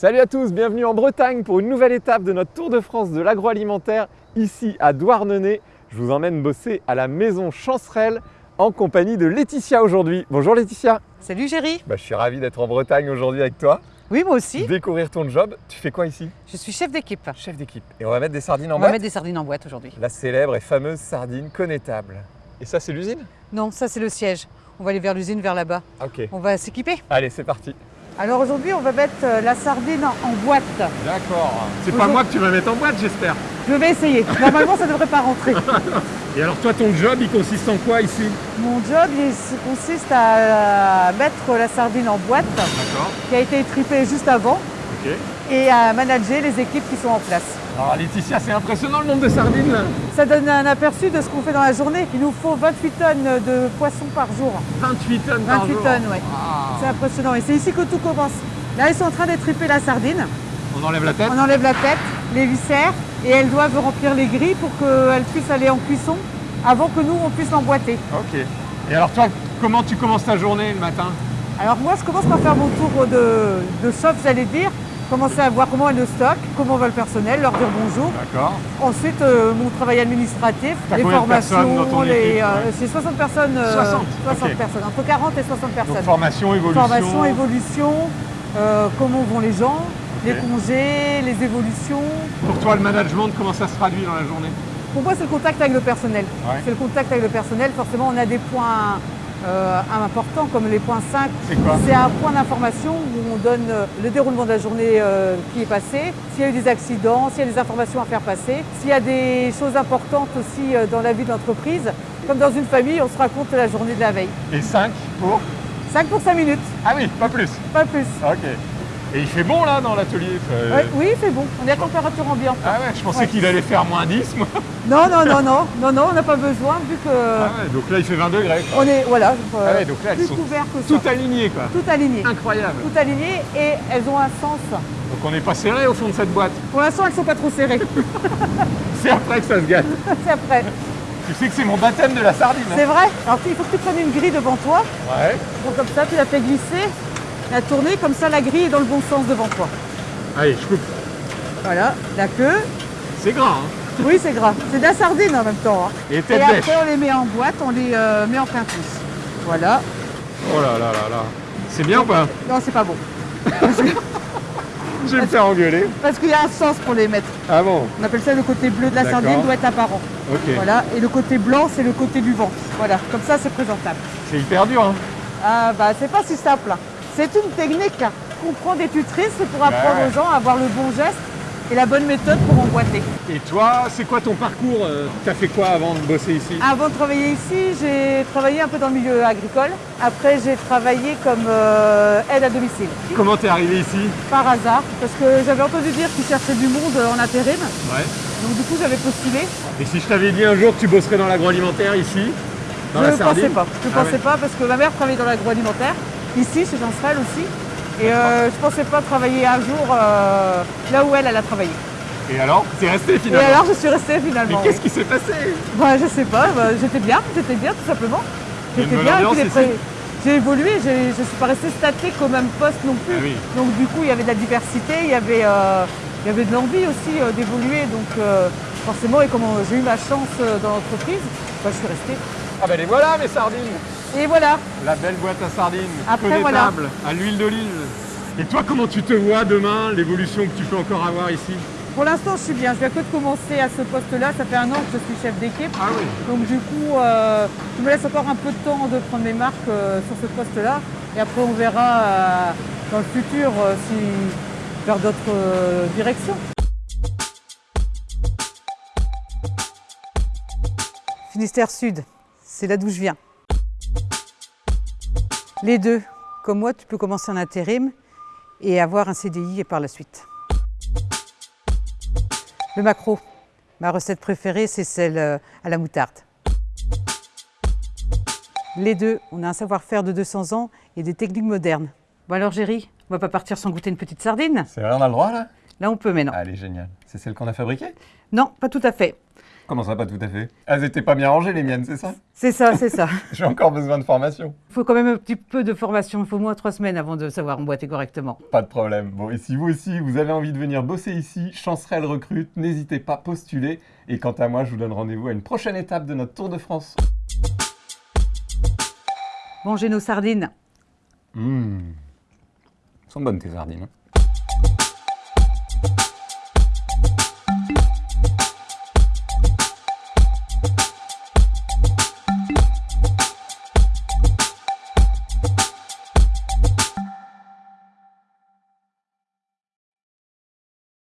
Salut à tous, bienvenue en Bretagne pour une nouvelle étape de notre Tour de France de l'agroalimentaire ici à Douarnenez. Je vous emmène bosser à la maison Chancerelle en compagnie de Laetitia aujourd'hui. Bonjour Laetitia. Salut Géry. Bah, je suis ravi d'être en Bretagne aujourd'hui avec toi. Oui, moi aussi. Découvrir ton job. Tu fais quoi ici? Je suis chef d'équipe. Chef d'équipe. Et on va mettre des sardines en On va boîte mettre des sardines en boîte aujourd'hui. La célèbre et fameuse sardine connétable. Et ça, c'est l'usine? Non, ça c'est le siège. On va aller vers l'usine, vers là-bas. Ah, Ok. On va s'équiper. Allez, c'est parti. Alors aujourd'hui, on va mettre euh, la sardine en boîte. D'accord. C'est pas moi que tu vas mettre en boîte, j'espère. Je vais essayer. Normalement, ça ne devrait pas rentrer. Et alors, toi, ton job, il consiste en quoi ici? Mon job, il consiste à mettre la sardine en boîte, qui a été tripée juste avant, Ok. et à manager les équipes qui sont en place. Alors, Laetitia, c'est impressionnant le nombre de sardines là. Ça donne un aperçu de ce qu'on fait dans la journée. Il nous faut 28 tonnes de poissons par jour. 28 tonnes par 28 jour. tonnes, oui. Ah. C'est impressionnant. Et c'est ici que tout commence. Là, ils sont en train d'étriper la sardine. On enlève la tête On enlève la tête, les viscères, et elles doivent remplir les grilles pour qu'elles puissent aller en cuisson avant que nous, on puisse l'emboîter. Ok. Et alors, toi, comment tu commences ta journée le matin? Alors moi, je commence par faire mon tour de, de shop, j'allais dire, commencer à voir comment est le stock, comment va le personnel, leur dire bonjour. D'accord. Ensuite, euh, mon travail administratif, les formations, les, euh, c'est 60 personnes. euh, 60, 60 ok. personnes, entre 40 et 60 Donc, personnes. formation, évolution. Formation, évolution, euh, comment vont les gens, les congés, les évolutions. Pour toi, le management, comment ça se traduit dans la journée? Pour moi, c'est le contact avec le personnel. Ouais. C'est le contact avec le personnel. Forcément, on a des points euh, importants comme les points 5. C'est quoi C'est un point d'information où on donne euh, le déroulement de la journée euh, qui est passée, s'il y a eu des accidents, s'il y a des informations à faire passer, s'il y a des choses importantes aussi euh, dans la vie de l'entreprise. Comme dans une famille, on se raconte la journée de la veille. Et 5 pour 5 pour 5 minutes, Ah oui, pas plus. pas plus. Ok. Et il fait bon là dans l'atelier euh, Ouais, oui, c'est bon. On est à température ambiante. Ah ouais, je pensais Ouais. qu'il allait faire moins 10 moi. Non, non, non, non, non, non, on n'a pas besoin vu que Ah ouais, donc là il fait 20 degrés. quoi. on est voilà, Ah euh, ouais, donc là elles plus sont couvert que ça. tout alignées quoi. Tout aligné. Incroyable. Tout aligné et elles ont un sens. Donc on n'est pas serré au fond de cette boîte. Pour l'instant, elles sont pas trop serrées. C'est après que ça se gâte. c'est après. Tu sais que c'est mon baptême de la sardine. hein C'est vrai. Alors il faut que tu prennes une grille devant toi. Ouais. Donc comme ça, tu la fais glisser, la tourner, comme ça la grille est dans le bon sens devant toi. Allez, je coupe. Voilà, la queue. C'est grand. Hein Oui, c'est gras. C'est de la sardine en même temps. hein. Et après, on les met en boîte, on les euh, met en quintus. Voilà. Oh là là là là. C'est bien ou pas? Non, c'est pas bon. Je vais me faire engueuler. Parce qu'il y a un sens pour les mettre. Ah bon? On appelle ça le côté bleu de la sardine doit être apparent. Ok. Voilà. Et le côté blanc, c'est le côté du vent. Voilà. Comme ça, c'est présentable. C'est hyper dur. Hein Ah bah c'est pas si simple. hein. C'est une technique qu'on prend des tutrices pour apprendre aux gens à avoir le bon geste et la bonne méthode pour emboîter. Et toi, c'est quoi ton parcours euh, T'as fait quoi avant de bosser ici? Avant de travailler ici, j'ai travaillé un peu dans le milieu agricole. Après, j'ai travaillé comme euh, aide à domicile. Comment t'es arrivé ici? Par hasard, parce que j'avais entendu dire qu'ils cherchaient du monde en intérim. Ouais. Donc du coup, j'avais postulé. Et si je t'avais dit un jour que tu bosserais dans l'agroalimentaire ici? Dans je ne pensais pas. Je ne Ah pensais ouais. pas parce que ma mère travaillait dans l'agroalimentaire, ici, chez Jancerel aussi. Et euh, je ne pensais pas travailler un jour euh, là où elle, elle a travaillé. Et alors T'es resté Et finalement alors, je suis restée Mais finalement. qu'est-ce qui s'est passé? Bah, je sais pas, bah, j'étais bien, j'étais bien tout simplement. J'étais bien, et j'ai évolué, je ne suis pas restée statique au même poste non plus. Ah oui. Donc du coup, il y avait de la diversité, il y avait, euh, il y avait de l'envie aussi euh, d'évoluer. Donc forcément, et comme j'ai eu ma chance dans l'entreprise, bah, je suis restée. Ah bah les voilà mes sardines Et voilà, La belle boîte à sardines, Après, connétable, à l'huile d'olive. Et toi, comment tu te vois demain, l'évolution que tu peux encore avoir ici? Pour l'instant, je suis bien. Je viens que de commencer à ce poste-là. Ça fait un an que je suis chef d'équipe. Ah oui. Donc du coup, euh, je me laisse encore un peu de temps de prendre mes marques euh, sur ce poste-là. Et après, on verra euh, dans le futur euh, si vers d'autres directions. Finistère Sud, c'est là d'où je viens. Les deux, comme moi, tu peux commencer en intérim et avoir un CDI et par la suite. Le macro, ma recette préférée, c'est celle euh, à la moutarde. Les deux, on a un savoir-faire de 200 ans et des techniques modernes. Bon alors Géry, on va pas partir sans goûter une petite sardine C'est vrai, on a le droit là? Là on peut mais non. Allez, génial. C'est celle qu'on a fabriquée? Non, pas tout à fait. Comment ça, pas tout à fait Elles étaient pas bien rangées les miennes, c'est ça? C'est ça, c'est ça. J'ai encore besoin de formation. Il faut quand même un petit peu de formation. Il faut au moins trois semaines avant de savoir emboîter correctement. Pas de problème. Bon, et si vous aussi, vous avez envie de venir bosser ici, Chancerelle recrute, n'hésitez pas, postuler. Et quant à moi, je vous donne rendez-vous à une prochaine étape de notre Tour de France. Mangez nos sardines. Mmh. Elles sont bonnes tes sardines. hein?